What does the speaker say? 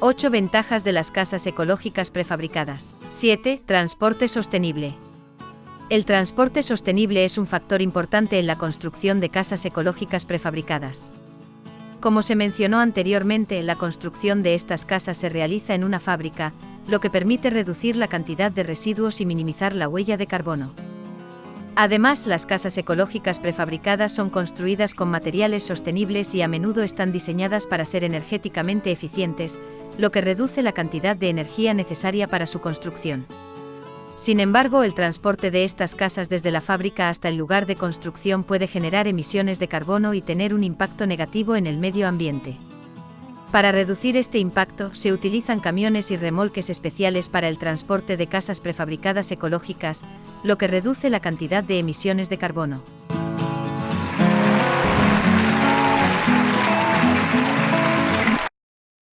8 ventajas de las casas ecológicas prefabricadas. 7. Transporte sostenible. El transporte sostenible es un factor importante en la construcción de casas ecológicas prefabricadas. Como se mencionó anteriormente, la construcción de estas casas se realiza en una fábrica, lo que permite reducir la cantidad de residuos y minimizar la huella de carbono. Además, las casas ecológicas prefabricadas son construidas con materiales sostenibles y a menudo están diseñadas para ser energéticamente eficientes, lo que reduce la cantidad de energía necesaria para su construcción. Sin embargo, el transporte de estas casas desde la fábrica hasta el lugar de construcción puede generar emisiones de carbono y tener un impacto negativo en el medio ambiente. Para reducir este impacto, se utilizan camiones y remolques especiales para el transporte de casas prefabricadas ecológicas, lo que reduce la cantidad de emisiones de carbono.